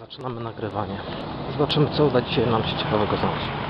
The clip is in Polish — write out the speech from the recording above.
Zaczynamy nagrywanie. Zobaczymy co uda dzisiaj nam się ciekawego znaleźć.